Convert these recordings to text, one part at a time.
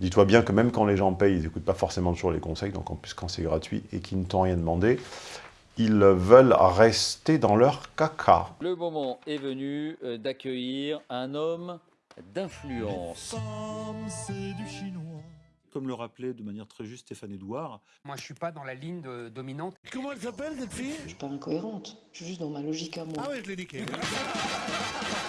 Dis-toi bien que même quand les gens payent, ils n'écoutent pas forcément toujours les conseils, donc en plus quand c'est gratuit et qu'ils ne t'ont rien demandé, ils veulent rester dans leur caca. Le moment est venu euh, d'accueillir un homme d'influence. Comme le rappelait de manière très juste Stéphane Edouard. Moi, je suis pas dans la ligne de- dominante. Comment elle s'appelle cette fille? Je suis pas incohérente, je suis juste dans ma logique à moi. Ah oui, je l'ai niqué.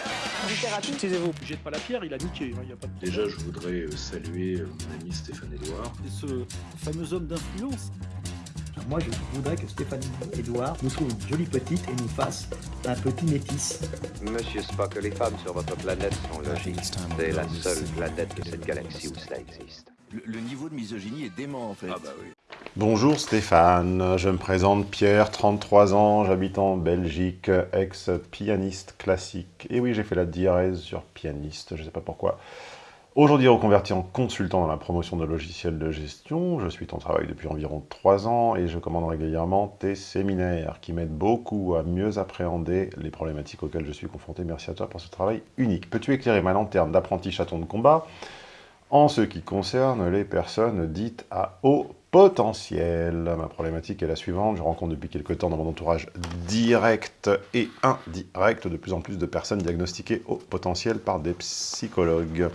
Taisez-vous, jette pas la pierre, il a niqué. hein, y a pas de... Déjà, je voudrais euh, saluer euh, mon ami Stéphane Edouard. Et ce fameux homme d'influence. Moi, je voudrais que Stéphanie Edouard nous trouve une jolie petite et nous fasse un petit métis. Monsieur Spock, les femmes sur votre planète sont logiques. C'est la seule planète de cette galaxie où cela existe. Le, le niveau de misogynie est dément en fait. Ah bah oui. Bonjour Stéphane, je me présente Pierre, 33 ans, j'habite en Belgique, ex-pianiste classique. Et oui, j'ai fait la diarèse sur pianiste, je ne sais pas pourquoi. Aujourd'hui reconverti en consultant dans la promotion de logiciels de gestion, je suis en travail depuis environ 3 ans et je commande régulièrement tes séminaires qui m'aident beaucoup à mieux appréhender les problématiques auxquelles je suis confronté. Merci à toi pour ce travail unique. Peux-tu éclairer ma lanterne d'apprenti chaton de combat en ce qui concerne les personnes dites à haut potentiel. Ma problématique est la suivante, je rencontre depuis quelques temps dans mon entourage direct et indirect de plus en plus de personnes diagnostiquées au potentiel par des psychologues.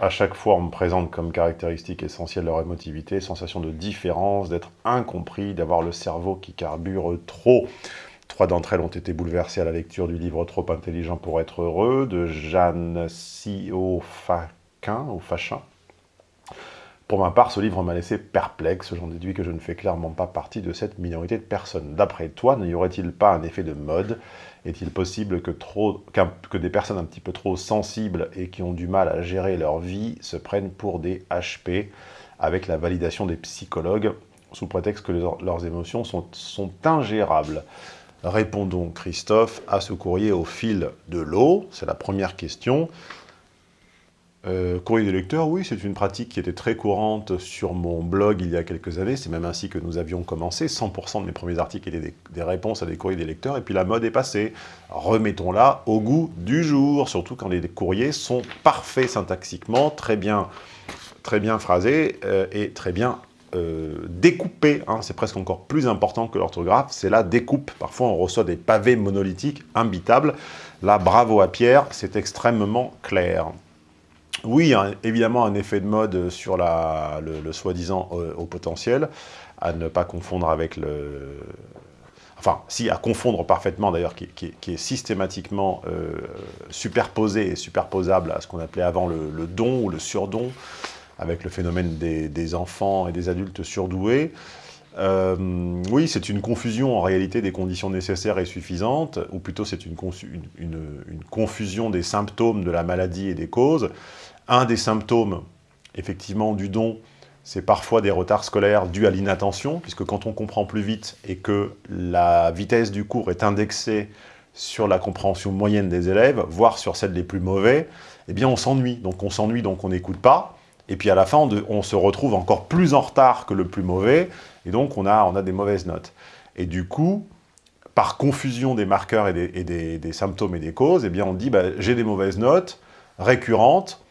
À chaque fois, on me présente comme caractéristique essentielle leur émotivité, sensation de différence, d'être incompris, d'avoir le cerveau qui carbure trop. Trois d'entre elles ont été bouleversées à la lecture du livre Trop intelligent pour être heureux de Jeanne Siofaquin, ou Fachin. Pour ma part, ce livre m'a laissé perplexe, j'en déduis que je ne fais clairement pas partie de cette minorité de personnes. D'après toi, n'y aurait-il pas un effet de mode? Est-il possible que, trop, que des personnes un petit peu trop sensibles et qui ont du mal à gérer leur vie se prennent pour des HP avec la validation des psychologues sous prétexte que leurs- leurs émotions sont, sont ingérables? Répondons, Christophe, à ce courrier au fil de l'eau. C'est la première question. Euh, courrier des lecteurs, oui, c'est une pratique qui était très courante sur mon blog il y a quelques années. C'est même ainsi que nous avions commencé. 100% de mes premiers articles étaient des, réponses à des courriers des lecteurs. Et puis la mode est passée. Remettons-la au goût du jour, surtout quand les courriers sont parfaits syntaxiquement, très bien, très bien phrasés euh, et très bien euh, découpés. hein. C'est presque encore plus important que l'orthographe, c'est la découpe. Parfois, on reçoit des pavés monolithiques imbitables. Là, bravo à Pierre, c'est extrêmement clair. Oui, évidemment, un effet de mode sur le, soi-disant euh, au potentiel, à ne pas confondre avec le... Enfin, si, à confondre parfaitement d'ailleurs, qui, est- systématiquement euh, superposé et superposable à ce qu'on appelait avant le, don ou le surdon, avec le phénomène des, enfants et des adultes surdoués. Euh, oui, c'est une confusion en réalité des conditions nécessaires et suffisantes, ou plutôt c'est une confusion des symptômes de la maladie et des causes. Un des symptômes, effectivement, du don, c'est parfois des retards scolaires dus à l'inattention, puisque quand on comprend plus vite et que la vitesse du cours est indexée sur la compréhension moyenne des élèves, voire sur celle des plus mauvais, eh bien on s'ennuie. Donc on s'ennuie, donc on n'écoute pas, et puis à la fin, on, se retrouve encore plus en retard que le plus mauvais, et donc on a, des mauvaises notes. Et du coup, par confusion des marqueurs et des symptômes et des causes, eh bien on dit bah, j'ai des mauvaises notes récurrentes,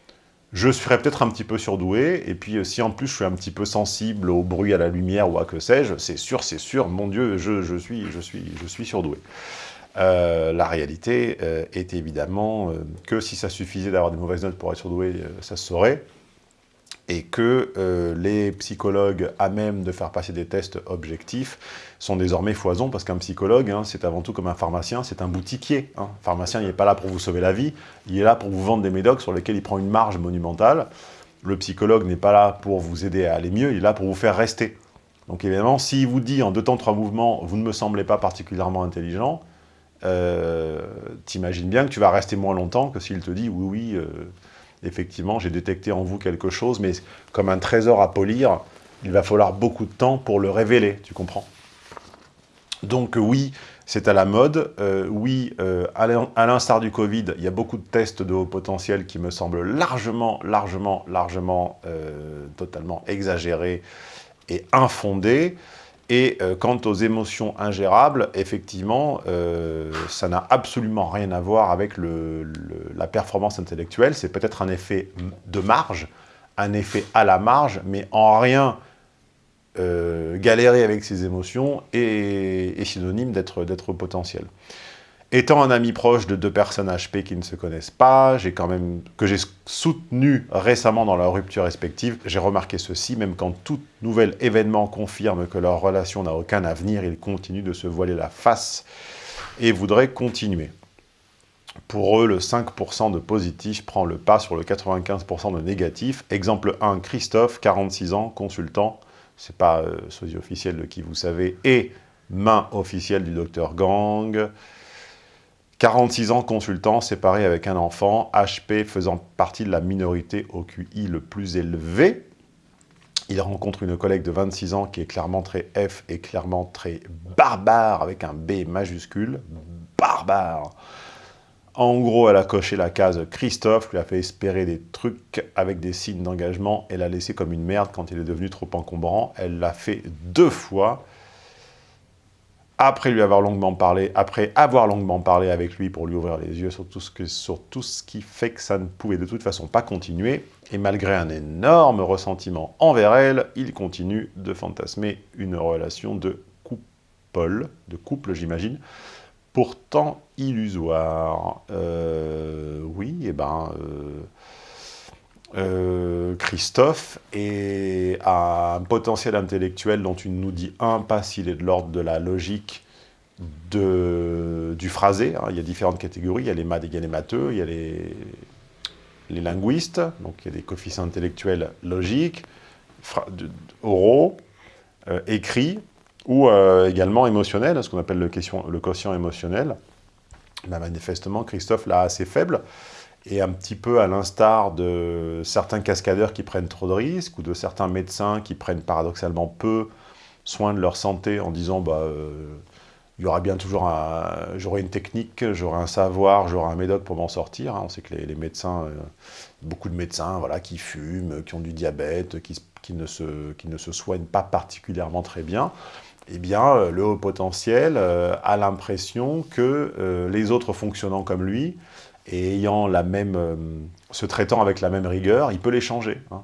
je serais peut-être un petit peu surdoué, et puis euh, si en plus je suis un petit peu sensible au bruit, à la lumière ou à que sais-je, c'est sûr, c'est sûr, mon Dieu, je, suis, je, suis, je suis surdoué. Euh, la réalité euh, est évidemment que si ça suffisait d'avoir des mauvaises notes pour être surdoué, ça se saurait, et que euh, les psychologues à même de faire passer des tests objectifs sont désormais foison, parce qu'un psychologue, hein, c'est avant tout comme un pharmacien, c'est un boutiquier. hein. Un pharmacien, il n'est pas là pour vous sauver la vie, il est là pour vous vendre des médocs sur lesquels il prend une marge monumentale. Le psychologue n'est pas là pour vous aider à aller mieux, il est là pour vous faire rester. Donc évidemment, s'il vous dit en deux temps, trois mouvements, vous ne me semblez pas particulièrement intelligent, euh, t'imagines bien que tu vas rester moins longtemps que s'il te dit oui, oui, euh, effectivement, j'ai détecté en vous quelque chose, mais comme un trésor à polir, il va falloir beaucoup de temps pour le révéler, tu comprends? Donc euh, oui, c'est à la mode. Euh, oui, euh, à l'in- à l'instar du Covid, il y a beaucoup de tests de haut potentiel qui me semblent largement, largement, largement, totalement exagérés et infondés. Et euh, quant aux émotions ingérables, effectivement, euh, ça n'a absolument rien à voir avec la performance intellectuelle. C'est peut-être un effet de marge, un effet à la marge, mais en rien euh, galérer avec ses émotions est synonyme d'être potentiel. Étant un ami proche de deux personnes HP qui ne se connaissent pas, quand même, que j'ai soutenu récemment dans leur rupture respective, j'ai remarqué ceci, même quand tout nouvel événement confirme que leur relation n'a aucun avenir, ils continuent de se voiler la face et voudraient continuer. Pour eux, le 5% de positif prend le pas sur le 95% de négatif. Exemple 1, Christophe, 46 ans, consultant, c'est pas euh, sosie officiel de qui vous savez, et main officielle du docteur Gang, 46 ans consultant, séparé avec un enfant, HP faisant partie de la minorité au QI le plus élevé. Il rencontre une collègue de 26 ans qui est clairement très F et clairement très barbare, avec un B majuscule, barbare. En gros, elle a coché la case Christophe, lui a fait espérer des trucs avec des signes d'engagement, elle l'a laissé comme une merde quand il est devenu trop encombrant. Elle l'a fait deux fois, après lui avoir longuement parlé, après avoir longuement parlé avec lui pour lui ouvrir les yeux sur tout ce, qui fait que ça ne pouvait de toute façon pas continuer, et malgré un énorme ressentiment envers elle, il continue de fantasmer une relation de couple, de couple j'imagine, pourtant illusoire. Euh, oui, et eh ben... Euh, euh, Christophe et a un potentiel intellectuel dont il nous dit un, pas s'il est de l'ordre de la logique du phrasé. Hein. Il y a différentes catégories, il y a les, il y les il y a les, linguistes, donc il y a des coefficients intellectuels logiques, oraux, euh, écrits, ou euh, également émotionnels, ce qu'on appelle le, question, quotient émotionnel. Ben, manifestement, Christophe l'a assez faible, et un petit peu à l'instar de certains cascadeurs qui prennent trop de risques, ou de certains médecins qui prennent paradoxalement peu soin de leur santé en disant bah, euh, il y aura bien toujours j'aurai une technique, j'aurai un savoir, j'aurai un médoc pour m'en sortir. Hein. On sait que les, médecins, euh, beaucoup de médecins voilà, qui fument, qui ont du diabète, qui, qui, ne se, qui ne se soignent pas particulièrement très bien, eh bien, euh, le haut potentiel a l'impression que les autres fonctionnant comme lui, et ayant la même, euh, se traitant avec la même rigueur, il peut les changer. Hein.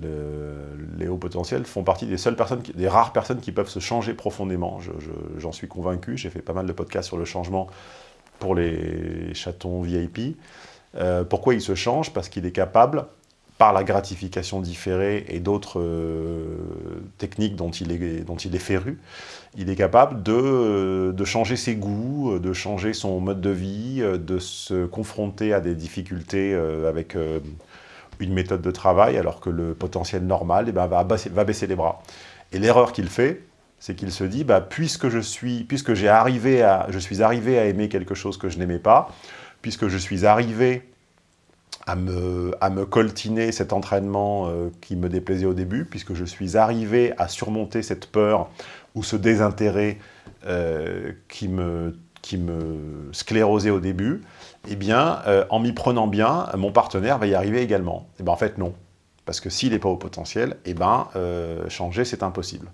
les hauts potentiels font partie des seules personnes, des rares personnes qui peuvent se changer profondément. J'en suis convaincu, j'ai fait pas mal de podcasts sur le changement pour les chatons VIP. Euh, pourquoi il se change Parce qu'il est capable par la gratification différée et d'autres euh, techniques dont il, est, dont il est féru, il est capable de, euh, de, changer ses goûts, euh, de changer son mode de vie, de se confronter à des difficultés avec une méthode de travail, alors que le potentiel normal eh ben, va, baisser, va, baisser, les bras. Et l'erreur qu'il fait, c'est qu'il se dit, bah, puisque je suis, puisque j'ai arrivé à, je suis arrivé à aimer quelque chose que je n'aimais pas, puisque je suis arrivé à me, coltiner cet entraînement euh, qui me déplaisait au début, puisque je suis arrivé à surmonter cette peur ou ce désintérêt euh, qui, me, sclérosait au début, eh bien, euh, en m'y prenant bien, mon partenaire va y arriver également. Eh bien en fait, non. Parce que s'il n'est pas au potentiel, eh ben, changer, c'est impossible.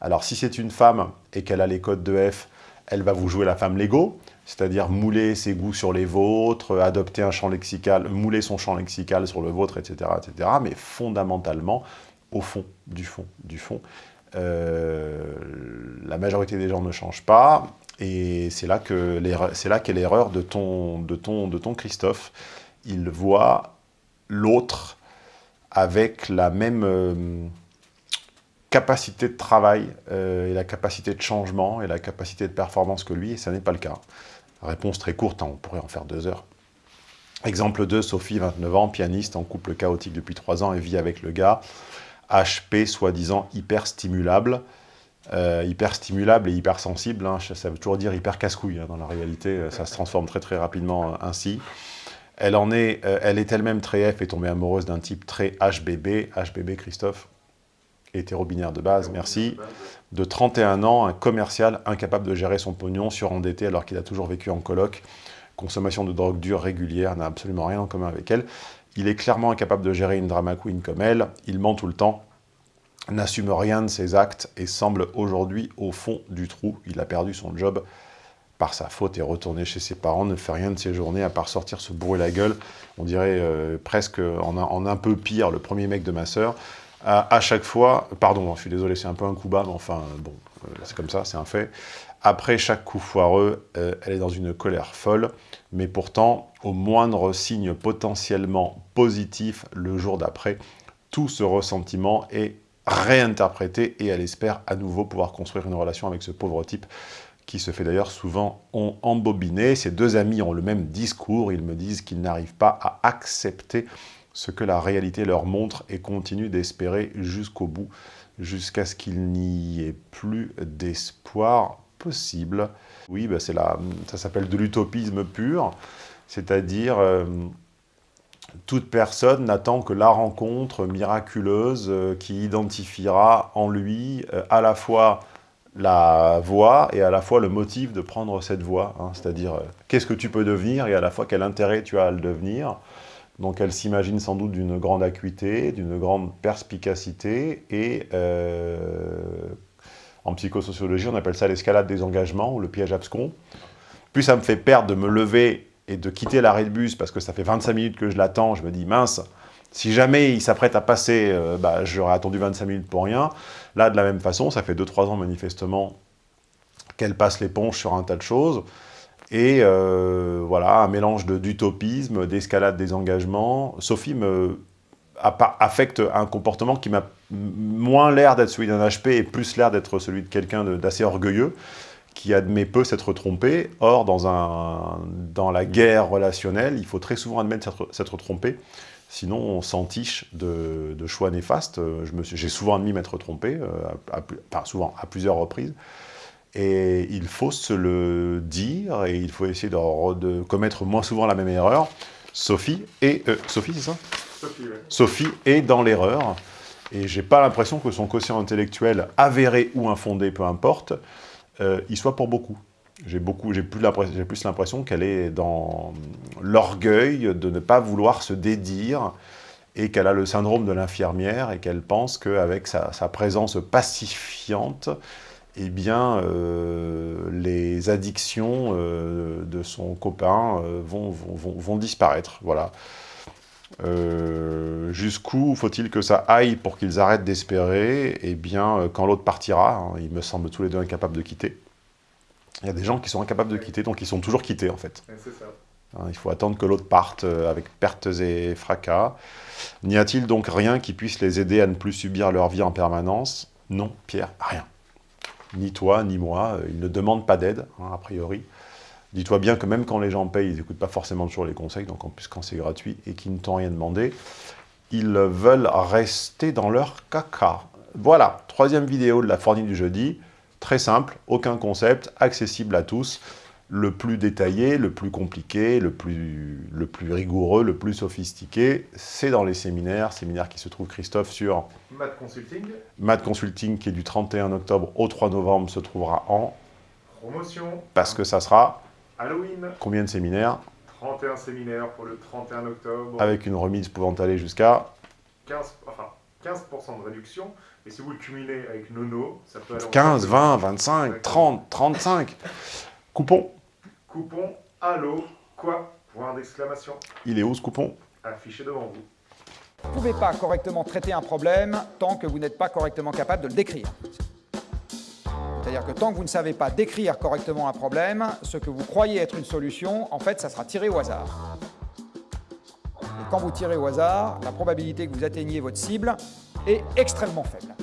Alors, si c'est une femme et qu'elle a les codes de F, elle va vous jouer la femme Lego, c'est-à-dire mouler ses goûts sur les vôtres, adopter un champ lexical, mouler son champ lexical sur le vôtre, etc., etc. Mais fondamentalement, au fond, du fond, du fond, euh, la majorité des gens ne changent pas, et c'est là qu'est l'erreur de ton, de, ton, de ton Christophe. Il voit l'autre avec la même euh, capacité de travail, euh, et la capacité de changement, et la capacité de performance que lui, et ça n'est pas le cas. Réponse très courte, hein, on pourrait en faire deux heures. Exemple 2, Sophie, 29 ans, pianiste, en couple chaotique depuis 3 ans et vit avec le gars. HP, soi-disant hyper stimulable. Euh, hyper stimulable et hyper sensible, hein, ça veut toujours dire hyper casse-couille hein, dans la réalité, euh, ça se transforme très très rapidement euh, ainsi. Elle en est, elle est elle-même très F et tombée amoureuse d'un type très HBB, HBB Christophe, hétéro-binaire de base, merci de 31 ans, un commercial incapable de gérer son pognon, surendetté alors qu'il a toujours vécu en coloc, consommation de drogue dure régulière, n'a absolument rien en commun avec elle. Il est clairement incapable de gérer une drama queen comme elle, il ment tout le temps, n'assume rien de ses actes et semble aujourd'hui au fond du trou. Il a perdu son job par sa faute, est retourné chez ses parents, ne fait rien de ses journées à part sortir se bourrer la gueule. On dirait euh, presque en un, en un, peu pire le premier mec de ma sœur. À, chaque fois, pardon, je suis désolé, c'est un peu un coup bas, mais enfin, bon, euh, c'est comme ça, c'est un fait. Après chaque coup foireux, euh, elle est dans une colère folle, mais pourtant, au moindre signe potentiellement positif le jour d'après, tout ce ressentiment est réinterprété et elle espère à nouveau pouvoir construire une relation avec ce pauvre type qui se fait d'ailleurs souvent embobiner. Ces deux amis ont le même discours, ils me disent qu'ils n'arrivent pas à accepter ce que la réalité leur montre et continuent d'espérer jusqu'au bout, jusqu'à ce qu'il n'y ait plus d'espoir possible. Oui, bah la, ça s'appelle de l'utopisme pur, c'est-à-dire euh, toute personne n'attend que la rencontre miraculeuse euh, qui identifiera en lui euh, à la fois la voie et à la fois le motif de prendre cette voie. Hein, C'est-à-dire, qu'est-ce que tu peux devenir et à la fois quel intérêt tu as à le devenir. Donc elle s'imagine sans doute d'une grande acuité, d'une grande perspicacité et euh, en psychosociologie on appelle ça l'escalade des engagements ou le piège abscon. Plus ça me fait perdre de me lever et de quitter l'arrêt de bus parce que ça fait 25 minutes que je l'attends, je me dis mince, si jamais il s'apprête à passer, euh, bah, j'aurais attendu 25 minutes pour rien. Là, de la même façon, ça fait 2-3 ans manifestement qu'elle passe l'éponge sur un tas de choses. Et euh, voilà, un mélange d'utopisme, d'escalade des engagements. Sophie me affecte un comportement qui m'a moins l'air d'être celui d'un HP et plus l'air d'être celui de quelqu'un d'assez orgueilleux qui admet peu s'être trompé. Or, dans, un, dans la guerre relationnelle, il faut très souvent admettre s'être trompé. Sinon, on s'entiche de, de, choix néfastes. J'ai souvent admis m'être trompé, euh, enfin souvent, à plusieurs reprises. Et il faut se le dire, et il faut essayer de, de commettre moins souvent la même erreur. Sophie est... Euh, Sophie, c'est ça? Sophie, ouais. Sophie est dans l'erreur. Et j'ai pas l'impression que son quotient intellectuel, avéré ou infondé, peu importe, euh, il soit pour beaucoup. J'ai beaucoup, j'ai plus l'impression qu'elle est dans l'orgueil de ne pas vouloir se dédire et qu'elle a le syndrome de l'infirmière et qu'elle pense qu'avec sa, sa, présence pacifiante, eh bien, euh, les addictions euh, de son copain euh, vont, vont, vont, disparaître. Voilà. Jusqu'où faut-il que ça aille pour qu'ils arrêtent d'espérer? Eh bien, quand l'autre partira, hein, ils me semblent tous les deux incapables de quitter. Il y a des gens qui sont incapables de quitter, donc ils sont toujours quittés en fait. Ça. Hein, il faut attendre que l'autre parte avec pertes et fracas. N'y a-t-il donc rien qui puisse les aider à ne plus subir leur vie en permanence? Non, Pierre, rien. Ni toi, ni moi, ils ne demandent pas d'aide, hein, a priori. Dis-toi bien que même quand les gens payent, ils n'écoutent pas forcément toujours les conseils, donc en plus quand c'est gratuit et qu'ils ne t'ont rien demandé, ils veulent rester dans leur caca. Voilà, troisième vidéo de la fournie du jeudi. Très simple, aucun concept, accessible à tous, le plus détaillé, le plus compliqué, le plus, le plus rigoureux, le plus sophistiqué, c'est dans les séminaires, séminaires qui se trouvent, Christophe, sur... Math Consulting. Math Consulting, qui est du 31 octobre au 3 novembre, se trouvera en... Promotion. Parce que ça sera... Halloween. Combien de séminaires? 31 séminaires pour le 31 octobre. Avec une remise pouvant aller jusqu'à... 15, enfin, 15% de réduction. Et si vous le cumulez avec Nono, ça peut aller 15, 20, 25, 30, 35. Coupon. Coupon Allo, quoi? Point d'exclamation. Il est où ce coupon? Affiché devant vous. Vous ne pouvez pas correctement traiter un problème tant que vous n'êtes pas correctement capable de le décrire. C'est-à-dire que tant que vous ne savez pas décrire correctement un problème, ce que vous croyez être une solution, en fait, ça sera tiré au hasard. Et quand vous tirez au hasard, la probabilité que vous atteigniez votre cible est extrêmement faible.